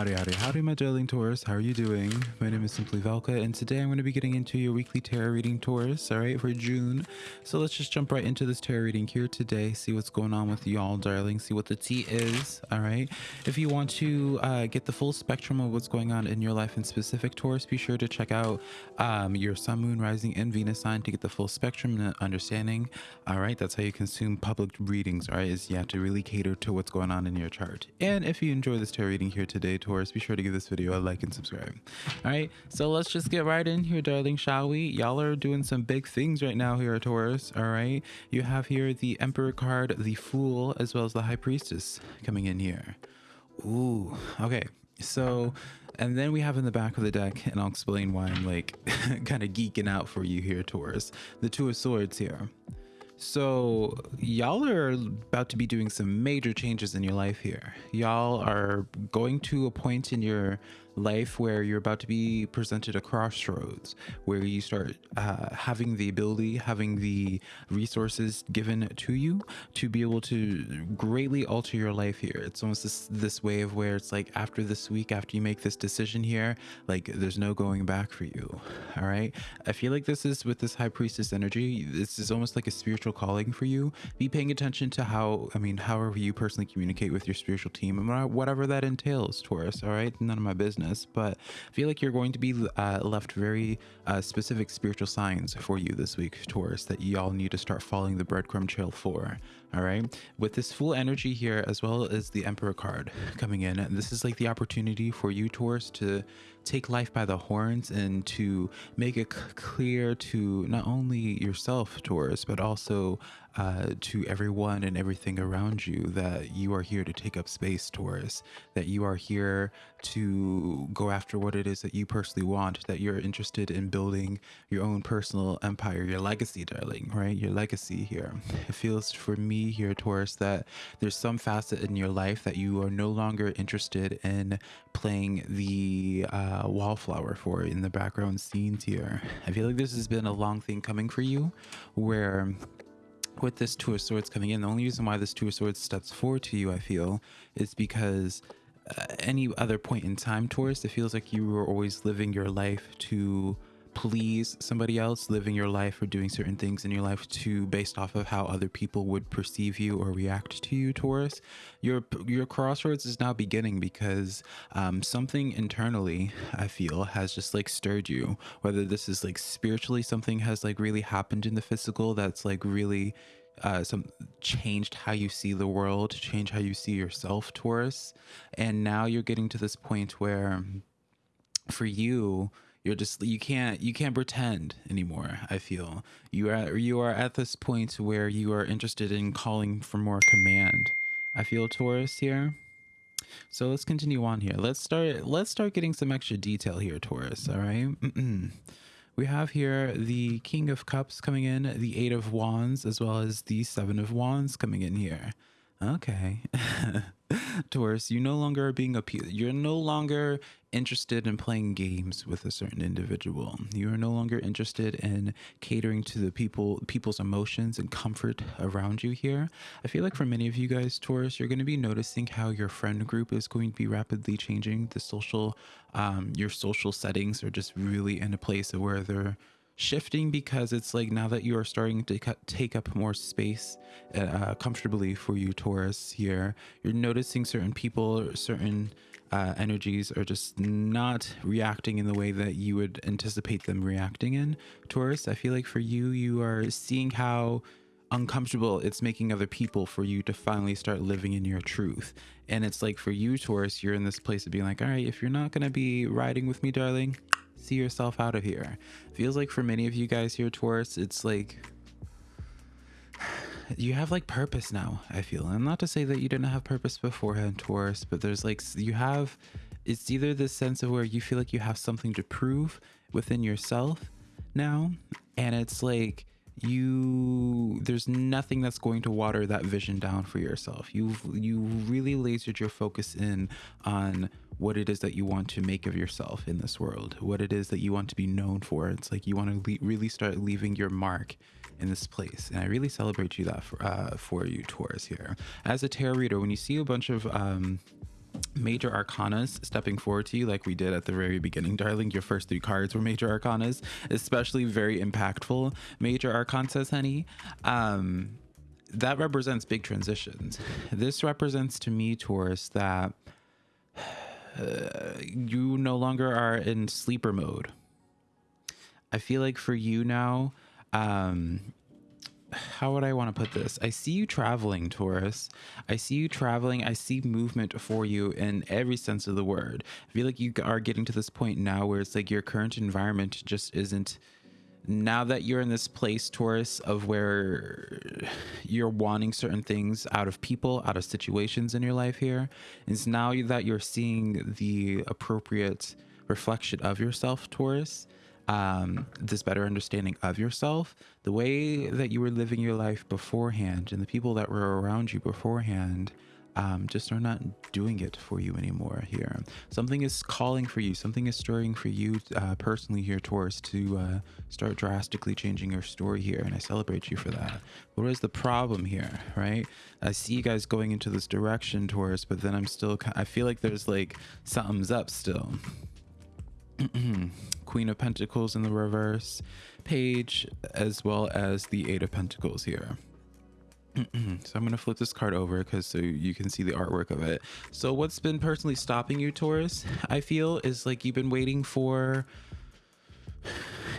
Howdy, howdy, howdy, my darling Taurus. How are you doing? My name is Simply Velka, and today I'm going to be getting into your weekly tarot reading, Taurus, all right, for June. So let's just jump right into this tarot reading here today, see what's going on with y'all, darling, see what the tea is, all right? If you want to uh, get the full spectrum of what's going on in your life in specific, Taurus, be sure to check out um, your Sun, Moon, Rising, and Venus sign to get the full spectrum and understanding, all right? That's how you consume public readings, all right, is you have to really cater to what's going on in your chart. And if you enjoy this tarot reading here today, Taurus, be sure to give this video a like and subscribe. All right, so let's just get right in here, darling, shall we? Y'all are doing some big things right now here, Taurus. All right, you have here the Emperor card, the Fool, as well as the High Priestess coming in here. Ooh, okay, so and then we have in the back of the deck, and I'll explain why I'm like kind of geeking out for you here, Taurus. The Two of Swords here. So, y'all are about to be doing some major changes in your life here. Y'all are going to a point in your life where you're about to be presented a crossroads where you start uh, having the ability, having the resources given to you to be able to greatly alter your life here. It's almost this, this way of where it's like after this week, after you make this decision here, like there's no going back for you. All right. I feel like this is with this high priestess energy. This is almost like a spiritual calling for you. Be paying attention to how, I mean, however you personally communicate with your spiritual team and whatever that entails, Taurus. All right. None of my business business, but I feel like you're going to be uh, left very uh, specific spiritual signs for you this week, Taurus, that y'all need to start following the breadcrumb trail for. All right. With this Fool energy here, as well as the Emperor card coming in, this is like the opportunity for you, Taurus, to take life by the horns and to make it clear to not only yourself, Taurus, but also uh, to everyone and everything around you that you are here to take up space, Taurus, that you are here to go after what it is that you personally want, that you're interested in building your own personal empire, your legacy, darling, right? Your legacy here. It feels for me here, Taurus, that there's some facet in your life that you are no longer interested in playing the uh, wallflower for in the background scenes here. I feel like this has been a long thing coming for you where with this Two of Swords coming in, the only reason why this Two of Swords steps forward to you, I feel, is because uh, any other point in time, Taurus, it feels like you were always living your life to please somebody else living your life or doing certain things in your life to based off of how other people would perceive you or react to you taurus your your crossroads is now beginning because um, something internally i feel has just like stirred you whether this is like spiritually something has like really happened in the physical that's like really uh, some changed how you see the world, change how you see yourself, Taurus. And now you're getting to this point where, for you, you're just you can't you can't pretend anymore i feel. You are you are at this point where you are interested in calling for more command i feel taurus here. So let's continue on here. Let's start let's start getting some extra detail here taurus all right? We have here the king of cups coming in the eight of wands as well as the seven of wands coming in here. Okay Taurus, you no longer are being appealed. You're no longer interested in playing games with a certain individual. You are no longer interested in catering to the people people's emotions and comfort around you here. I feel like for many of you guys, Taurus, you're going to be noticing how your friend group is going to be rapidly changing. The social, um, your social settings are just really in a place where they're shifting because it's like now that you are starting to take up more space uh, comfortably for you taurus here you're noticing certain people certain uh, energies are just not reacting in the way that you would anticipate them reacting in. Taurus i feel like for you you are seeing how uncomfortable it's making other people for you to finally start living in your truth. And it's like for you taurus you're in this place of being like all right if you're not going to be riding with me darling see yourself out of here. Feels like for many of you guys here, Taurus, it's like you have like purpose now, I feel. And not to say that you didn't have purpose beforehand, Taurus, but there's like, you have, it's either this sense of where you feel like you have something to prove within yourself now, and it's like, you there's nothing that's going to water that vision down for yourself you've you really lasered your focus in on what it is that you want to make of yourself in this world what it is that you want to be known for. It's like you want to le- really start leaving your mark in this place. And i really celebrate you that for, uh, for you taurus here. As a tarot reader when you see a bunch of um major arcanas stepping forward to you like we did at the very beginning darling your first three cards were major arcanas especially very impactful major arcanas honey um that represents big transitions. This represents to me taurus that you no longer are in sleeper mode i feel like for you now um how would I want to put this? I see you traveling, Taurus. I see you traveling. I see movement for you in every sense of the word. I feel like you are getting to this point now where it's like your current environment just isn't. Now that you're in this place, Taurus, of where you're wanting certain things out of people, out of situations in your life here, is now that you're seeing the appropriate reflection of yourself, Taurus um, this better understanding of yourself, the way that you were living your life beforehand, and the people that were around you beforehand. Um, just are not doing it for you anymore here. Something is calling for you. Something is stirring for you uh, personally here, Taurus, to uh, start drastically changing your story here. And I celebrate you for that. What is the problem here, right? I see you guys going into this direction, Taurus, but then I'm still, I feel like there's like something's up still. Queen of Pentacles in the reverse page, as well as the Eight of Pentacles here. Mm-hmm. so I'm going to flip this card over because so you can see the artwork of it. So what's been personally stopping you, Taurus, I feel is like you've been waiting for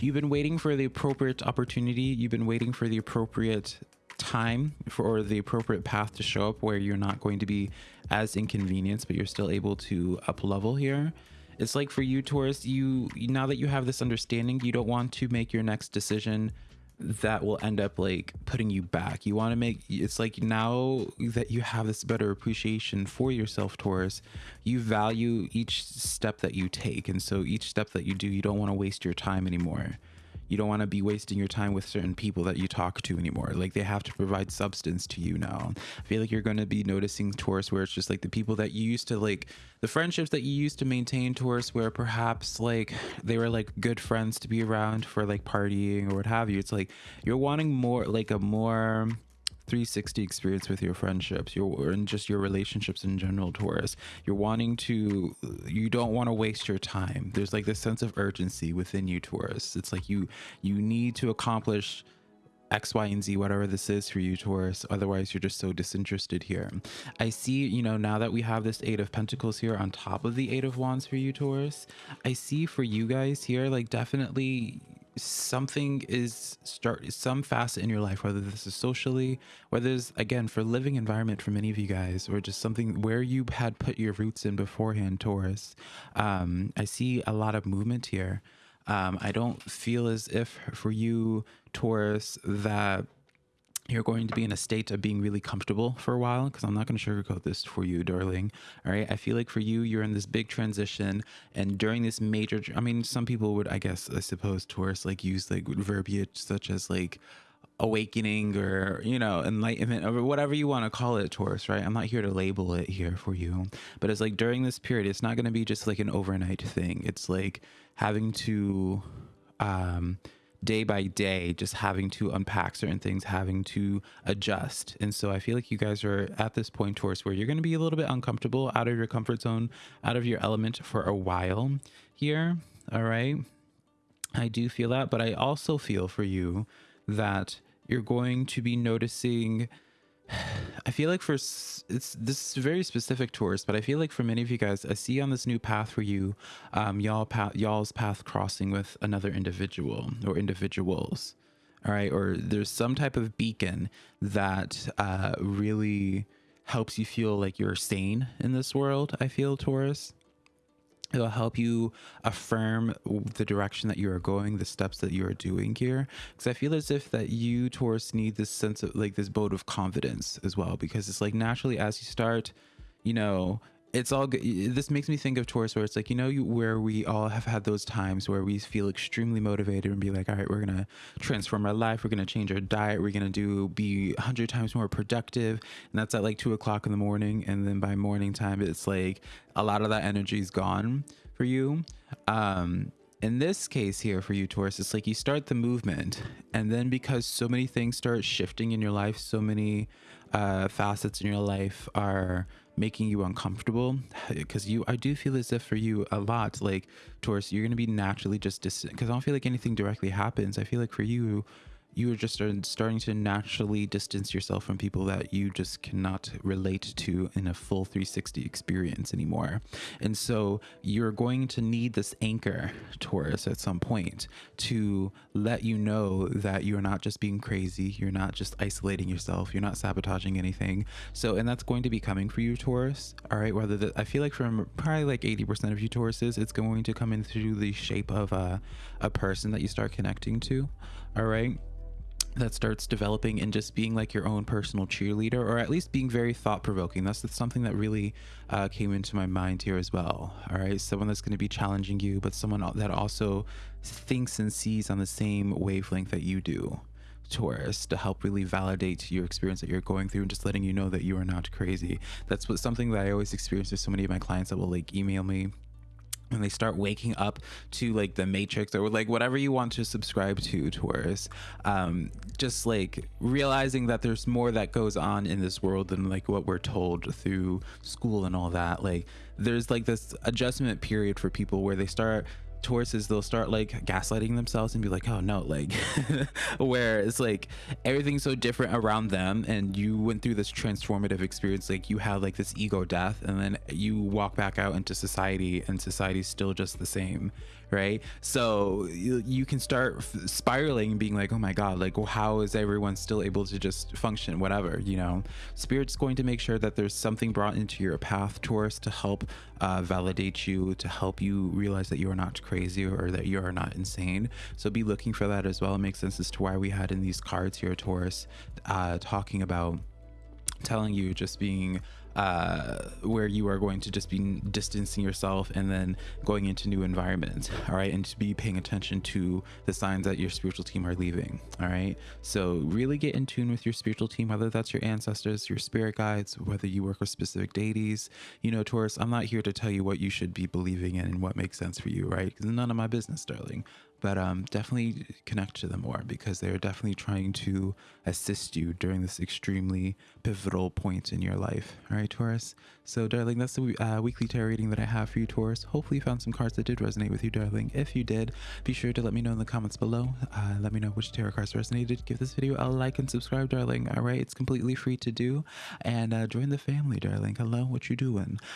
you've been waiting for the appropriate opportunity. You've been waiting for the appropriate time for the appropriate path to show up where you're not going to be as inconvenienced, but you're still able to up level here. It's like for you, Taurus, you now that you have this understanding, you don't want to make your next decision that will end up like putting you back. You want to make it's like now that you have this better appreciation for yourself, Taurus, you value each step that you take. And so each step that you do, you don't want to waste your time anymore you don't want to be wasting your time with certain people that you talk to anymore. Like they have to provide substance to you now. I feel like you're going to be noticing Taurus where it's just like the people that you used to like, the friendships that you used to maintain Taurus where perhaps like they were like good friends to be around for like partying or what have you. It's like you're wanting more, like a more 360 experience with your friendships your and just your relationships in general taurus you're wanting to you don't want to waste your time there's like this sense of urgency within you taurus it's like you you need to accomplish X, Y, and Z, whatever this is for you, Taurus. Otherwise, you're just so disinterested here. I see, you know, now that we have this Eight of Pentacles here on top of the Eight of Wands for you, Taurus, I see for you guys here, like definitely something is start some facet in your life whether this is socially whether it's again for living environment for many of you guys or just something where you had put your roots in beforehand taurus um, i see a lot of movement here. Um, i don't feel as if for you taurus that you're going to be in a state of being really comfortable for a while because I'm not going to sugarcoat this for you, darling. All right. I feel like for you, you're in this big transition. And during this major, I mean, some people would, I guess, I suppose, Taurus, like use like verbiage such as like awakening or, you know, enlightenment or whatever you want to call it, Taurus, right? I'm not here to label it here for you. But it's like during this period, it's not going to be just like an overnight thing. It's like having to, um, day by day just having to unpack certain things having to adjust. And so i feel like you guys are at this point towards where you're going to be a little bit uncomfortable out of your comfort zone out of your element for a while here all right? I do feel that but i also feel for you that you're going to be noticing I feel like for it's this is very specific Taurus, but I feel like for many of you guys, I see on this new path for you, um, y'all path, y'all's path crossing with another individual or individuals, all right, or there's some type of beacon that uh, really helps you feel like you're sane in this world. I feel Taurus. It'll help you affirm the direction that you are going, the steps that you are doing here. Because I feel as if that you, Taurus, need this sense of like this boat of confidence as well. Because it's like naturally as you start, you know, it's all good. This makes me think of Taurus, where it's like, you know, you, where we all have had those times where we feel extremely motivated and be like, all right, we're going to transform our life. We're going to change our diet. We're going to do be a hundred times more productive. And that's at like two o'clock in the morning. And then by morning time, it's like a lot of that energy is gone for you. Um, in this case here for you taurus it's like you start the movement and then because so many things start shifting in your life so many uh, facets in your life are making you uncomfortable because you i do feel as if for you a lot like taurus you're going to be naturally just distant because i don't feel like anything directly happens. I feel like for you you are just starting to naturally distance yourself from people that you just cannot relate to in a full 360 experience anymore. And so you're going to need this anchor, Taurus, at some point to let you know that you're not just being crazy, you're not just isolating yourself, you're not sabotaging anything. So, and that's going to be coming for you, Taurus. All right. Whether that, I feel like from probably like 80% of you Tauruses, it's going to come in through the shape of a, a person that you start connecting to. All right that starts developing and just being like your own personal cheerleader or at least being very thought-provoking that's, that's something that really uh, came into my mind here as well all right someone that's going to be challenging you but someone that also thinks and sees on the same wavelength that you do Taurus to help really validate your experience that you're going through and just letting you know that you are not crazy. That's what something that I always experience with so many of my clients that will like email me and they start waking up to like the matrix or like whatever you want to subscribe to taurus um just like realizing that there's more that goes on in this world than like what we're told through school and all that. Like there's like this adjustment period for people where they start Tauruses, they'll start like gaslighting themselves and be like, oh no, like where it's like everything's so different around them and you went through this transformative experience, like you had like this ego death and then you walk back out into society and society's still just the same right? So you, you can start spiraling being like oh my god like well, how is everyone still able to just function? Whatever you know? Spirit's going to make sure that there's something brought into your path taurus to help uh, validate you to help you realize that you are not crazy or that you are not insane. So be looking for that as well. It makes sense as to why we had in these cards here taurus uh, talking about telling you just being uh, where you are going to just be distancing yourself and then going into new environments all right? And to be paying attention to the signs that your spiritual team are leaving all right? So really get in tune with your spiritual team whether that's your ancestors your spirit guides whether you work with specific deities. You know taurus i'm not here to tell you what you should be believing in and what makes sense for you right? Because none of my business darling but um, definitely connect to them more because they're definitely trying to assist you during this extremely pivotal point in your life. All right, Taurus. So, darling, that's the uh, weekly tarot reading that I have for you, Taurus. Hopefully, you found some cards that did resonate with you, darling. If you did, be sure to let me know in the comments below. Uh, let me know which tarot cards resonated. Give this video a like and subscribe, darling. All right, it's completely free to do. And uh, join the family, darling. Hello, what you doing?